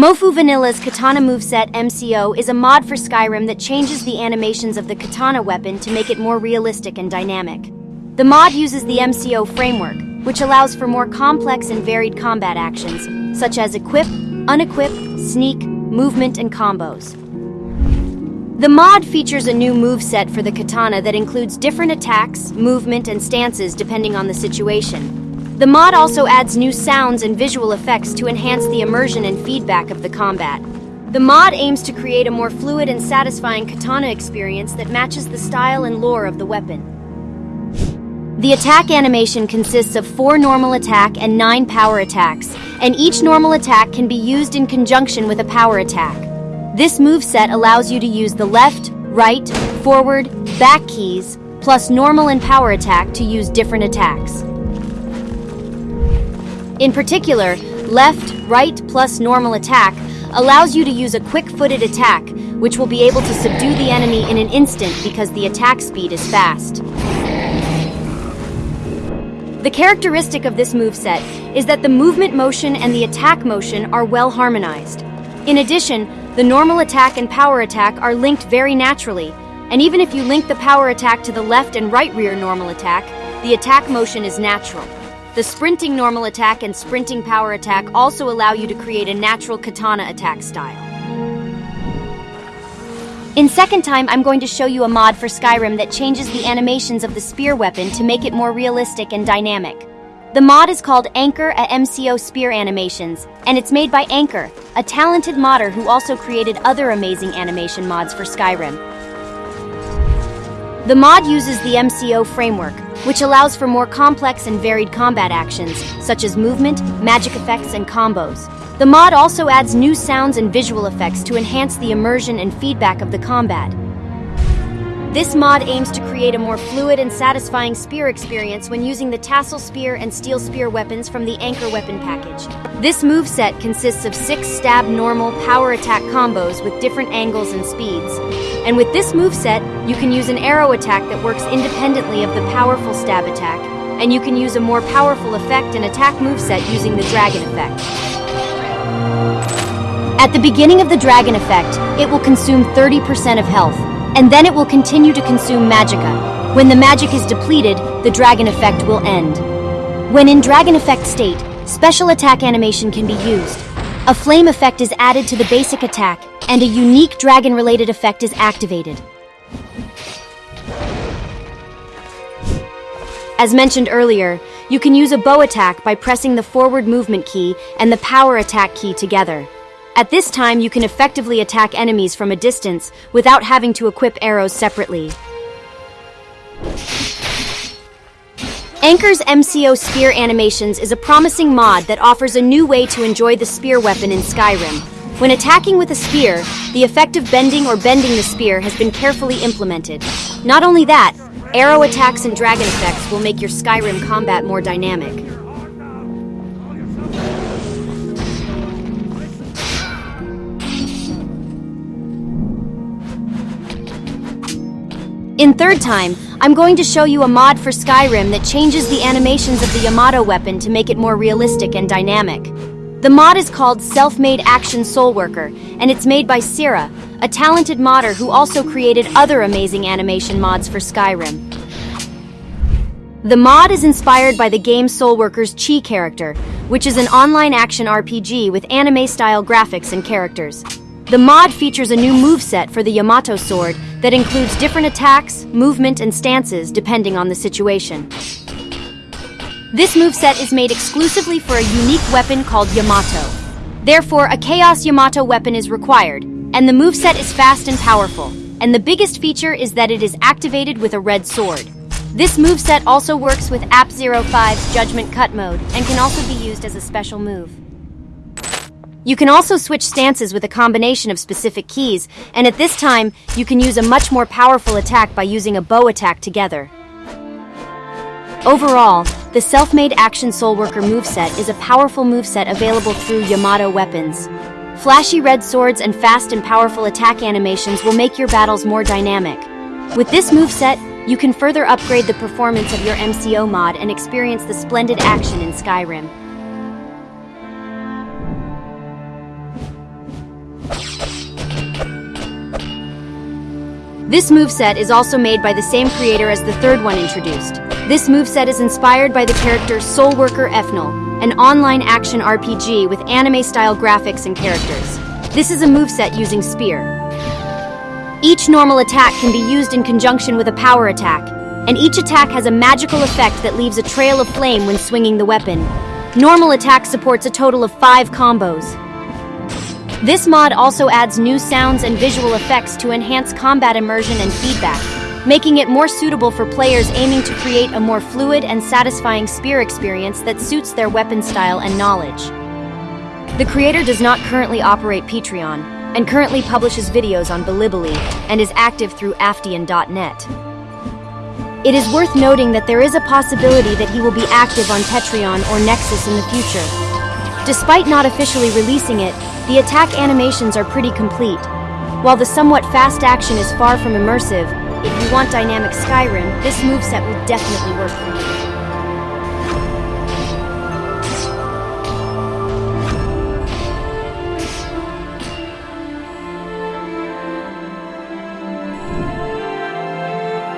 Mofu Vanilla's Katana Moveset MCO is a mod for Skyrim that changes the animations of the katana weapon to make it more realistic and dynamic. The mod uses the MCO framework, which allows for more complex and varied combat actions, such as equip, unequip, sneak, movement, and combos. The mod features a new move set for the katana that includes different attacks, movement, and stances depending on the situation. The mod also adds new sounds and visual effects to enhance the immersion and feedback of the combat. The mod aims to create a more fluid and satisfying katana experience that matches the style and lore of the weapon. The attack animation consists of four normal attack and nine power attacks, and each normal attack can be used in conjunction with a power attack. This moveset allows you to use the left, right, forward, back keys, plus normal and power attack to use different attacks. In particular, left, right plus normal attack allows you to use a quick-footed attack, which will be able to subdue the enemy in an instant because the attack speed is fast. The characteristic of this moveset is that the movement motion and the attack motion are well harmonized. In addition, the normal attack and power attack are linked very naturally, and even if you link the power attack to the left and right rear normal attack, the attack motion is natural. The sprinting normal attack and sprinting power attack also allow you to create a natural katana attack style. In second time, I'm going to show you a mod for Skyrim that changes the animations of the spear weapon to make it more realistic and dynamic. The mod is called Anchor at MCO Spear Animations, and it's made by Anchor, a talented modder who also created other amazing animation mods for Skyrim. The mod uses the MCO framework, which allows for more complex and varied combat actions, such as movement, magic effects, and combos. The mod also adds new sounds and visual effects to enhance the immersion and feedback of the combat. This mod aims to create a more fluid and satisfying spear experience when using the tassel spear and steel spear weapons from the Anchor weapon package. This move set consists of six stab normal power attack combos with different angles and speeds. And with this move set, you can use an arrow attack that works independently of the powerful stab attack, and you can use a more powerful effect and attack move set using the dragon effect. At the beginning of the dragon effect, it will consume 30% of health, and then it will continue to consume magicka. When the magic is depleted, the dragon effect will end. When in dragon effect state, special attack animation can be used. A flame effect is added to the basic attack, and a unique dragon-related effect is activated. As mentioned earlier, you can use a bow attack by pressing the forward movement key and the power attack key together. At this time, you can effectively attack enemies from a distance without having to equip arrows separately. Anchor's MCO Spear Animations is a promising mod that offers a new way to enjoy the spear weapon in Skyrim. When attacking with a spear, the effect of bending or bending the spear has been carefully implemented. Not only that, arrow attacks and dragon effects will make your Skyrim combat more dynamic. In third time, I'm going to show you a mod for Skyrim that changes the animations of the Yamato weapon to make it more realistic and dynamic. The mod is called Self-Made Action Soul Worker, and it's made by Sira, a talented modder who also created other amazing animation mods for Skyrim. The mod is inspired by the game Soulworker's Chii character, which is an online action RPG with anime-style graphics and characters. The mod features a new moveset for the Yamato sword that includes different attacks, movement, and stances depending on the situation. This moveset is made exclusively for a unique weapon called Yamato. Therefore, a Chaos Yamato weapon is required, and the moveset is fast and powerful. And the biggest feature is that it is activated with a red sword. This moveset also works with App 05's Judgment Cut mode and can also be used as a special move. You can also switch stances with a combination of specific keys, and at this time, you can use a much more powerful attack by using a bow attack together. Overall, the Self-Made Action Soulworker moveset is a powerful moveset available through Yamato weapons. Flashy red swords and fast and powerful attack animations will make your battles more dynamic. With this moveset, you can further upgrade the performance of your MCO mod and experience the splendid action in Skyrim. This moveset is also made by the same creator as the third one introduced. This moveset is inspired by the character Soulworker Ephnel, an online action RPG with anime-style graphics and characters. This is a moveset using Spear. Each normal attack can be used in conjunction with a power attack, and each attack has a magical effect that leaves a trail of flame when swinging the weapon. Normal attack supports a total of five combos. This mod also adds new sounds and visual effects to enhance combat immersion and feedback, making it more suitable for players aiming to create a more fluid and satisfying spear experience that suits their weapon style and knowledge. The creator does not currently operate Patreon, and currently publishes videos on Bilibili and is active through Afdian.net. It is worth noting that there is a possibility that he will be active on Patreon or Nexus in the future. Despite not officially releasing it, the attack animations are pretty complete. While the somewhat fast action is far from immersive, if you want dynamic Skyrim, this moveset will definitely work for you.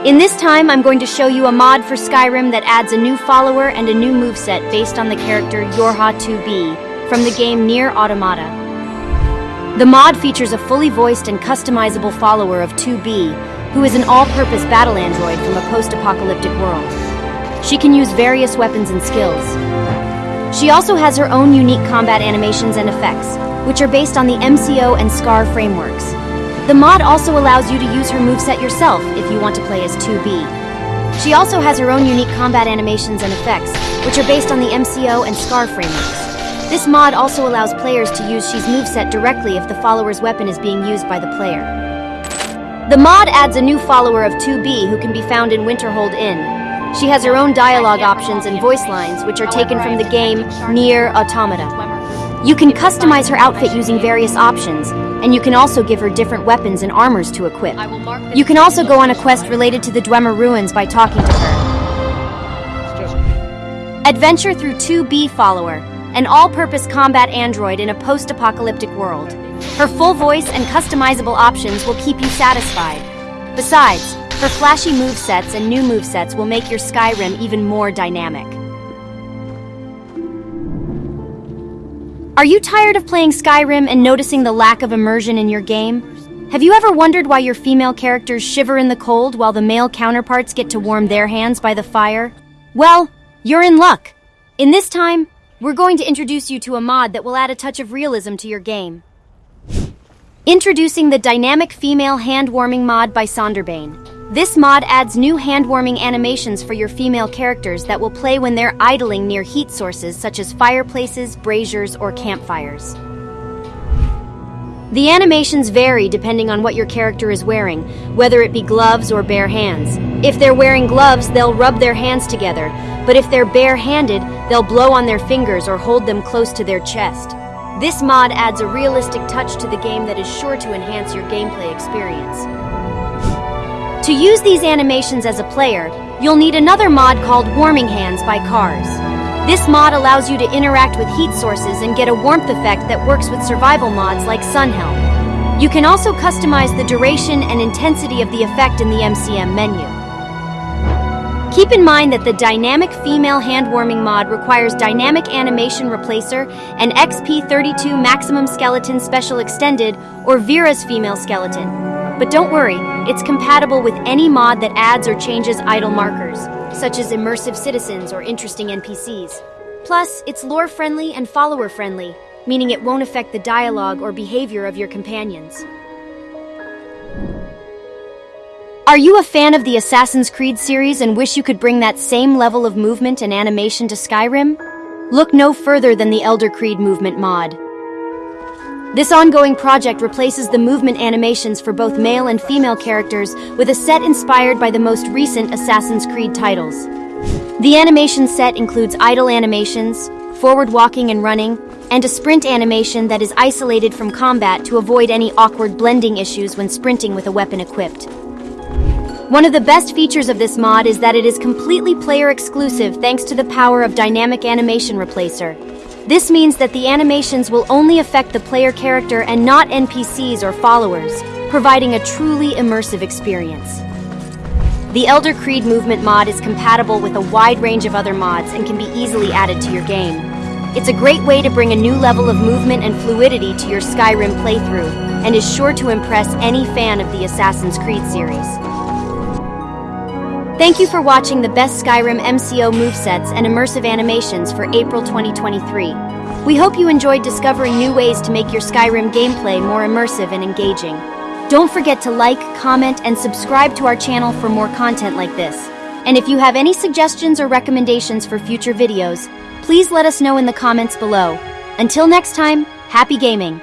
In this time, I'm going to show you a mod for Skyrim that adds a new follower and a new moveset based on the character Yorha 2B from the game NieR Automata. The mod features a fully voiced and customizable follower of 2B, who is an all-purpose battle android from a post-apocalyptic world. She can use various weapons and skills. She also has her own unique combat animations and effects, which are based on the MCO and SCAR frameworks. The mod also allows you to use her moveset yourself if you want to play as 2B. She also has her own unique combat animations and effects, which are based on the MCO and SCAR frameworks. This mod also allows players to use She's moveset directly if the follower's weapon is being used by the player. The mod adds a new follower of 2B who can be found in Winterhold Inn. She has her own dialogue options and voice lines, which are taken from the game NieR Automata. You can customize her outfit using various options, and you can also give her different weapons and armors to equip. You can also go on a quest related to the Dwemer ruins by talking to her. Adventure through 2B Follower, an all-purpose combat android in a post-apocalyptic world. Her full voice and customizable options will keep you satisfied. Besides, her flashy movesets and new movesets will make your Skyrim even more dynamic. Are you tired of playing Skyrim and noticing the lack of immersion in your game? Have you ever wondered why your female characters shiver in the cold while the male counterparts get to warm their hands by the fire? Well, you're in luck. In this time, we're going to introduce you to a mod that will add a touch of realism to your game. Introducing the Dynamic Female Hand Warming mod by Sonderbane. This mod adds new hand-warming animations for your female characters that will play when they're idling near heat sources such as fireplaces, braziers, or campfires. The animations vary depending on what your character is wearing, whether it be gloves or bare hands. If they're wearing gloves, they'll rub their hands together, but if they're bare-handed, they'll blow on their fingers or hold them close to their chest. This mod adds a realistic touch to the game that is sure to enhance your gameplay experience. To use these animations as a player, you'll need another mod called Warming Hands by Cars. This mod allows you to interact with heat sources and get a warmth effect that works with survival mods like Sunhelm. You can also customize the duration and intensity of the effect in the MCM menu. Keep in mind that the Dynamic Female Handwarming mod requires Dynamic Animation Replacer and XP32 Maximum Skeleton Special Extended or Vera's Female Skeleton. But don't worry, it's compatible with any mod that adds or changes idle markers, such as immersive citizens or interesting NPCs. Plus, it's lore-friendly and follower-friendly, meaning it won't affect the dialogue or behavior of your companions. Are you a fan of the Assassin's Creed series and wish you could bring that same level of movement and animation to Skyrim? Look no further than the Elder Creed Movement mod. This ongoing project replaces the movement animations for both male and female characters with a set inspired by the most recent Assassin's Creed titles. The animation set includes idle animations, forward walking and running, and a sprint animation that is isolated from combat to avoid any awkward blending issues when sprinting with a weapon equipped. One of the best features of this mod is that it is completely player exclusive thanks to the power of Dynamic Animation Replacer. This means that the animations will only affect the player character and not NPCs or followers. providing a truly immersive experience. The Elder Creed Movement mod is compatible with a wide range of other mods and can be easily added to your game. It's a great way to bring a new level of movement and fluidity to your Skyrim playthrough, and is sure to impress any fan of the Assassin's Creed series. Thank you for watching the best Skyrim MCO movesets and immersive animations for April 2023. We hope you enjoyed discovering new ways to make your Skyrim gameplay more immersive and engaging. Don't forget to like, comment, and subscribe to our channel for more content like this. And if you have any suggestions or recommendations for future videos, please let us know in the comments below. Until next time, happy gaming!